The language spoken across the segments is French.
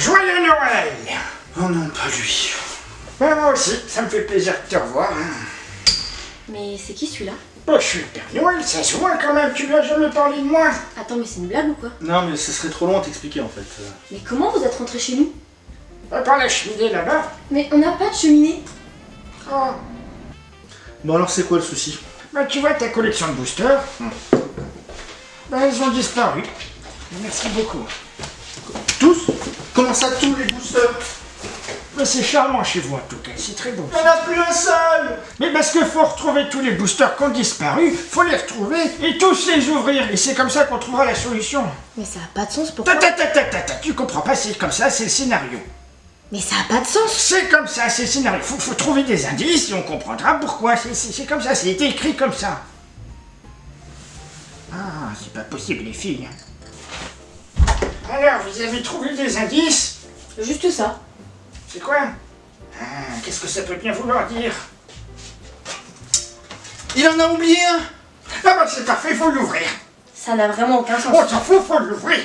Joyeux Noël Oh non, pas lui. Ben, Moi aussi, ça me fait plaisir de te revoir. Mais c'est qui celui-là? Oh, je suis le Père Noël, ça se voit quand même, tu lui as jamais parlé de moi. Attends, mais c'est une blague ou quoi? Non, mais ce serait trop long à t'expliquer en fait. Mais comment vous êtes rentré chez nous? Va par la cheminée là-bas. Mais on n'a pas de cheminée Oh. Bon, alors c'est quoi le souci? Ben, tu vois ta collection de boosters Ben, elles ont disparu. Merci beaucoup. Tous? Comment ça, tous les boosters Ben, c'est charmant chez vous en tout cas, c'est très beau. Il n'y en a plus un seul Mais parce qu'il faut retrouver tous les boosters qui ont disparu, faut les retrouver et tous les ouvrir. Et c'est comme ça qu'on trouvera la solution. Mais ça a pas de sens, pourquoi Ta ta ta ta ta ta, tu comprends pas, c'est comme ça, c'est le scénario. Mais ça a pas de sens C'est comme ça, c'est le scénario. Faut, faut trouver des indices et on comprendra pourquoi. C'est- C'est c'est comme ça, c'est écrit comme ça. Ah, c'est pas possible les filles. Alors, vous avez trouvé des indices Juste ça. C'est quoi Ah, Qu'est-ce que ça peut bien vouloir dire Il en a oublié un Ah bah c'est parfait, faut l'ouvrir. Ça n'a vraiment aucun sens. On s'en fout, faut l'ouvrir.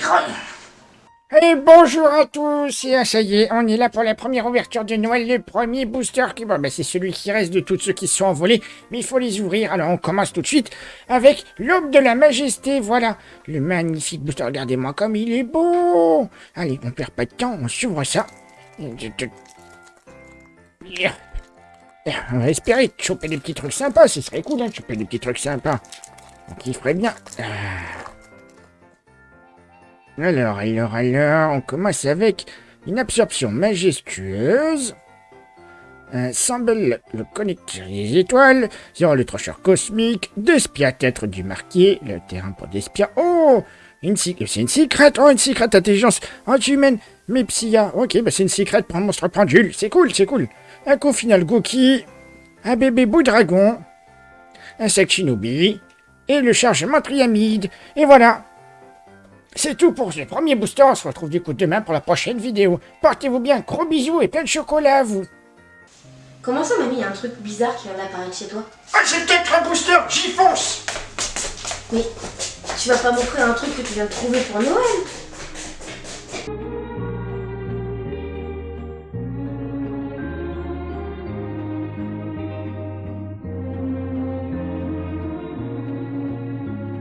Et bonjour à tous, et ça y est, on est là pour la première ouverture de Noël, le premier booster qui... Bon, bah, c'est celui qui reste de tous ceux qui se sont envolés, mais il faut les ouvrir, alors on commence tout de suite avec l'aube de la majesté, voilà, le magnifique booster, regardez-moi comme il est beau Allez, on perd pas de temps, on s'ouvre ça. On va espérer choper des petits trucs sympas, ce serait cool, hein, de choper des petits trucs sympas. On kifferait bien. Ah. Alors, alors, alors, on commence avec une absorption majestueuse. Un symbole, le connecteur des étoiles, zéro le trocheur cosmique, deux spies à tête du marquis, le terrain pour des spies. Oh une C'est une secret Oh, une secret intelligence anti-humaine Mais Psya, ok, bah c'est une secret pour un monstre pendule, c'est cool, c'est cool. Un coup final Goki, un bébé bout dragon, un sec shinobi, et le chargement triamide. Et voilà c'est tout pour ce premier booster, on se retrouve du coup demain pour la prochaine vidéo. Portez-vous bien, gros bisous et plein de chocolat à vous. Comment ça, mamie, il y a un truc bizarre qui vient d'apparaître chez toi? Ah, c'est peut-être un booster, j'y fonce Mais tu vas pas m'offrir un truc que tu viens de trouver pour Noël?